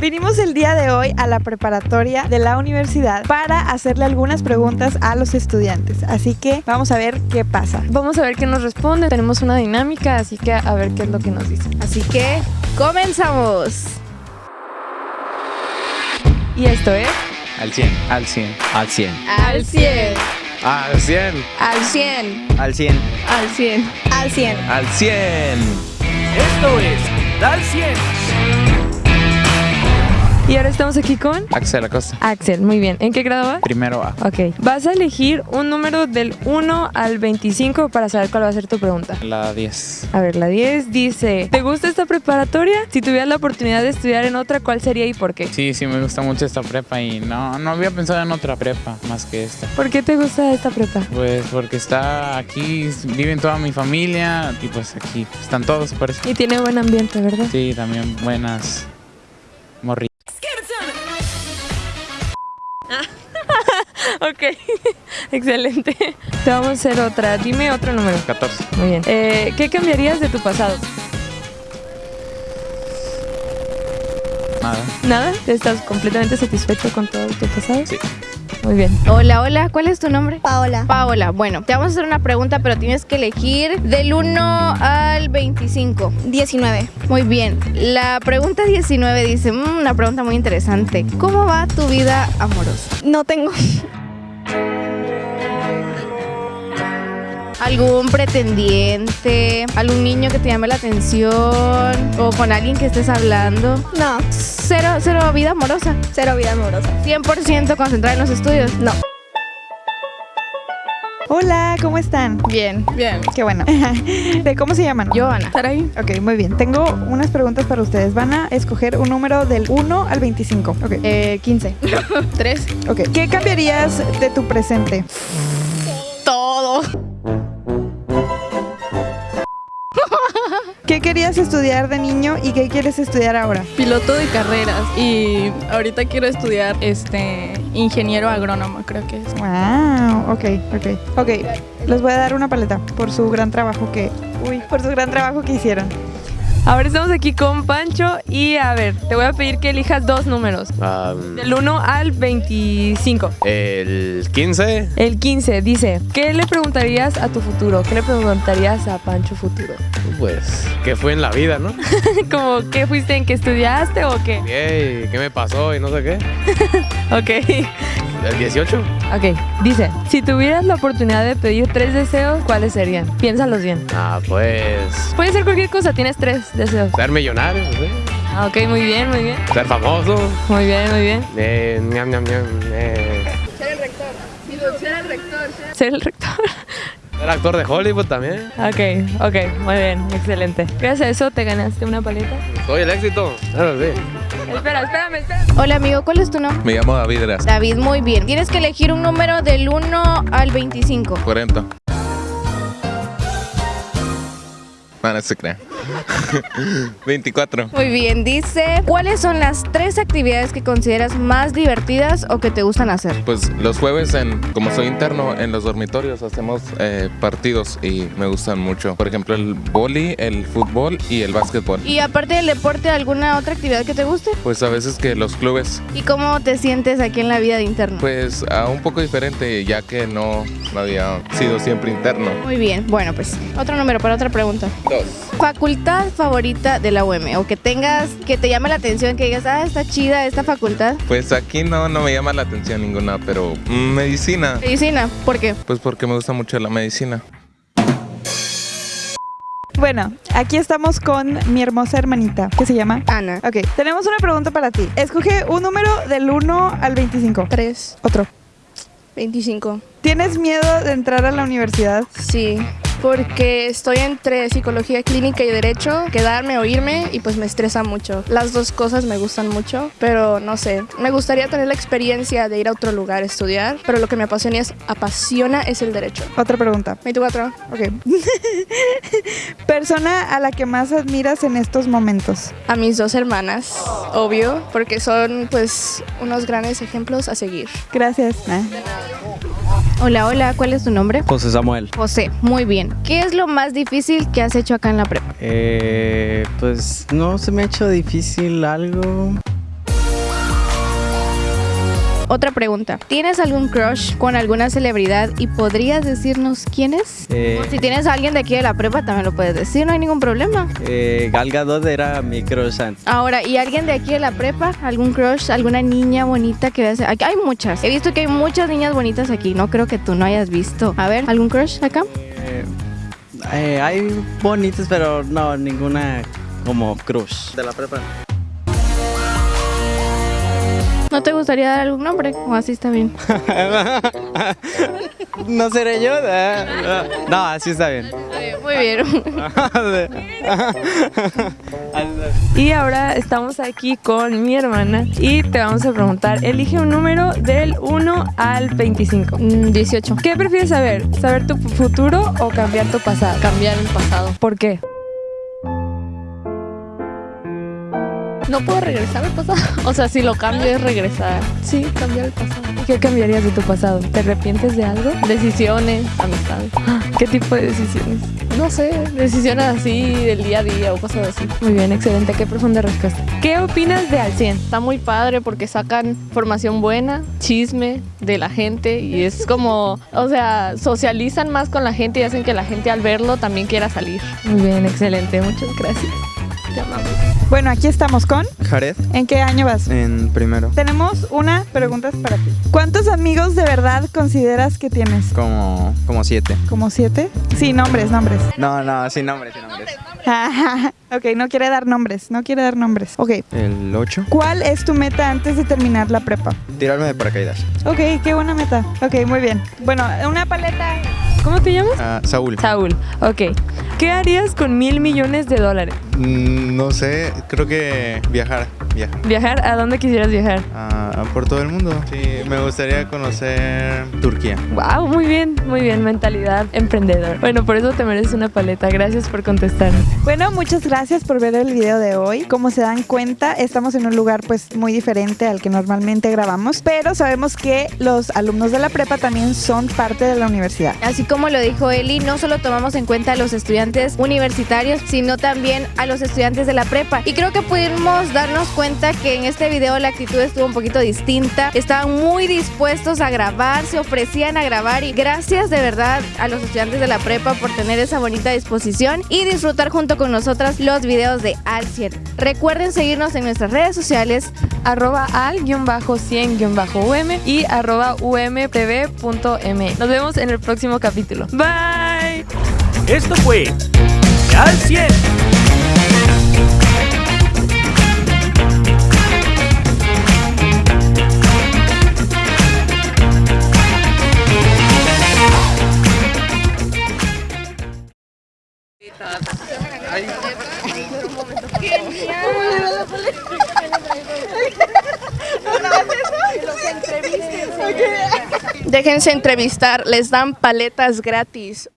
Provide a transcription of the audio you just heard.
Vinimos el día de hoy a la preparatoria de la universidad para hacerle algunas preguntas a los estudiantes. Así que vamos a ver qué pasa. Vamos a ver qué nos responde. Tenemos una dinámica, así que a ver qué es lo que nos dice. Así que comenzamos. Y esto es Al 100. Al 100. Al 100. Al 100. Al 100. Al 100. Al 100. Al 100. Al 100. Al 100. Esto es Dal 100. Y ahora estamos aquí con Axel Acosta. Axel. Muy bien. ¿En qué grado vas? Primero A. Ok. Vas a elegir un número del 1 al 25 para saber cuál va a ser tu pregunta. La 10. A ver, la 10 dice, ¿te gusta esta preparatoria? Si tuvieras la oportunidad de estudiar en otra, ¿cuál sería y por qué? Sí, sí, me gusta mucho esta prepa y no, no había pensado en otra prepa más que esta. ¿Por qué te gusta esta prepa? Pues porque está aquí, viven toda mi familia y pues aquí están todos, por eso. Y tiene buen ambiente, ¿verdad? Sí, también buenas morritas. Ok, excelente. Te vamos a hacer otra. Dime otro número. 14. Muy bien. Eh, ¿Qué cambiarías de tu pasado? Nada. ¿Nada? ¿Estás completamente satisfecho con todo tu pasado? Sí. Muy bien. Hola, hola. ¿Cuál es tu nombre? Paola. Paola. Bueno, te vamos a hacer una pregunta, pero tienes que elegir del 1 al 25. 19. Muy bien. La pregunta 19 dice, "Mm, una pregunta muy interesante. ¿Cómo va tu vida amorosa? No tengo. ¿Algún pretendiente? ¿Algún niño que te llame la atención? ¿O con alguien que estés hablando? No. Cero, cero vida amorosa. Cero vida amorosa. 100% concentrada en los estudios. No. Hola, ¿cómo están? Bien, bien. Qué bueno. ¿De cómo se llaman? Joana. Saraí. Ok, muy bien. Tengo unas preguntas para ustedes. Van a escoger un número del 1 al 25. Ok. Eh, 15. 3. Ok. ¿Qué cambiarías de tu presente? ¿Qué querías estudiar de niño y qué quieres estudiar ahora? piloto de carreras y ahorita quiero estudiar este ingeniero agrónomo, creo que es. Wow, ok, ok. Ok, les voy a dar una paleta por su gran trabajo que... Uy, por su gran trabajo que hicieron. Ahora estamos aquí con Pancho y a ver, te voy a pedir que elijas dos números. Am, Del 1 al 25. el 15, El 15 dice, ¿qué le preguntarías a tu futuro? ¿Qué le preguntarías a Pancho futuro? pues, ¿qué fue en la vida, no? Como, ¿qué fuiste en qué estudiaste o qué? ¿Qué, ¿Qué me pasó y no sé qué? Ok. ¿El 18? Ok, dice, si tuvieras la oportunidad de pedir tres deseos, ¿cuáles serían? Piénsalos bien. Ah, pues, Puede ser cualquier cosa, tienes tres deseos. ser millonario, sé. Ah, ok, muy bien, muy bien. Ser famoso. Muy bien, muy bien. Eh, ñam, ñam, ñam, eh, Ser el rector. ser actor de Hollywood también. Ok, ok, muy bien, excelente. Gracias a eso te ganaste una paleta. Soy el éxito. Claro, sí. Espera, espérame, espérame. Hola amigo, ¿cuál es tu nombre? Me llamo David Eras, David, muy bien. Tienes que elegir un número del 1 al 25. 40. No, no se crean. 24. Muy bien, dice, ¿cuáles son las tres actividades que consideras más divertidas o que te gustan hacer? Pues los jueves, en, como soy interno, en los dormitorios hacemos eh, partidos y me gustan mucho. Por ejemplo, el boli, el fútbol y el básquetbol. Y aparte del deporte, ¿alguna otra actividad que te guste? Pues a veces que los clubes, ¿Y cómo te sientes aquí en la vida de interno? pues a un poco diferente, ya que no, no había sido siempre interno. Muy bien, bueno pues otro número para otra pregunta. Dos. Facultad favorita de la UM o que tengas, que te llame la atención, que digas, ah, está chida esta facultad. Pues aquí no, no me llama la atención ninguna, pero mm, medicina. Medicina, ¿por qué? Pues porque me gusta mucho la medicina. Bueno, aquí estamos con mi hermosa hermanita, que se llama... Ana. Ok, tenemos una pregunta para ti. Escoge un número del 1 al 25. 3. Otro. 25. ¿Tienes miedo de entrar a la universidad? Sí. Porque estoy entre psicología clínica y derecho, quedarme o irme y pues me estresa mucho. Las dos cosas me gustan mucho, pero no sé. Me gustaría tener la experiencia de ir a otro lugar a estudiar, pero lo que me apasiona es, apasiona es el derecho. Otra pregunta. 24. Ok. Persona a la que más admiras en estos momentos. A mis dos hermanas, obvio, porque son pues unos grandes ejemplos a seguir. Gracias. Ah. Hola, hola, ¿cuál es tu nombre? José Samuel. José, muy bien. ¿Qué es lo más difícil que has hecho acá en la prepa? Eh, pues no se me ha hecho difícil algo. Otra pregunta. ¿Tienes algún crush con alguna celebridad y podrías decirnos quién es? Eh, Si tienes a alguien de aquí de la prepa, también lo puedes decir, no hay ningún problema. eh, Gal Gadot era mi crush antes. Ahora, ¿y alguien de aquí de la prepa? ¿Algún crush? ¿Alguna niña bonita que veas? Aquí hay muchas. He visto que hay muchas niñas bonitas aquí. No creo que tú no hayas visto. A ver, ¿algún crush acá? Eh, eh, hay bonitas, pero no, ninguna como crush. De la prepa. ¿No te gustaría dar algún nombre? ¿O así está bien? no seré yo. eh, No, así está bien. Muy bien. Y ahora estamos aquí con mi hermana y te vamos a preguntar, elige un número del 1 al 25. Mm, 18. ¿Qué prefieres saber? ¿Saber tu futuro o cambiar tu pasado? Cambiar el pasado. ¿Por qué? No puedo regresar al pasado. O sea, si lo cambio es regresar. Sí, cambiar el pasado. ¿Qué cambiarías de tu pasado? ¿Te arrepientes de algo? Decisiones, amistades. ¿Qué tipo de decisiones? No sé, decisiones así del día a día o cosas así. Muy bien, excelente, qué profunda respuesta. ¿Qué opinas de Al 100? Está muy padre porque sacan formación buena, chisme de la gente y es como, o sea, socializan más con la gente y hacen que la gente al verlo también quiera salir. Muy bien, excelente, muchas gracias. Bueno, aquí estamos con. Jared, ¿En qué año vas? en primero. Tenemos una pregunta para ti. ¿Cuántos amigos de verdad consideras que tienes? Como, como siete. ¿Como siete? Sí, nombres, nombres. No, no, sin nombres, sin nombres. ok, no quiere dar nombres, no quiere dar nombres. Ok. El 8. ¿Cuál es tu meta antes de terminar la prepa? Tirarme de paracaídas. Ok, qué buena meta. Ok, muy bien. Bueno, una paleta. ¿Cómo te llamas? Ah, Saúl. Saúl. Ok. ¿Qué harías con mil millones de dólares? Mm, no sé, creo que viajar. Viajar. ¿Viajar? ¿A dónde quisieras viajar? Ah, por todo el mundo. Sí, me gustaría conocer Turquía. Wow, muy bien, muy bien, mentalidad emprendedor. Bueno, por eso te mereces una paleta. Gracias por contestarme. Bueno, muchas gracias por ver el video de hoy. Como se dan cuenta, estamos en un lugar pues muy diferente al que normalmente grabamos, pero sabemos que los alumnos de la prepa también son parte de la universidad. Así como lo dijo Eli, no solo tomamos en cuenta a los estudiantes universitarios, sino también a los estudiantes de la prepa. Y creo que pudimos darnos cuenta que en este video la actitud estuvo un poquito distinta. Estaban muy dispuestos a grabar, se ofrecían a grabar y gracias de verdad a los estudiantes de la prepa por tener esa bonita disposición y disfrutar junto con nosotras los videos de Al 100. Recuerden seguirnos en nuestras redes sociales arroba al-100-um y arroba umtv.me. Nos vemos en el próximo capítulo. Bye. Esto fue Al 100. Déjense entrevistar, les dan paletas gratis.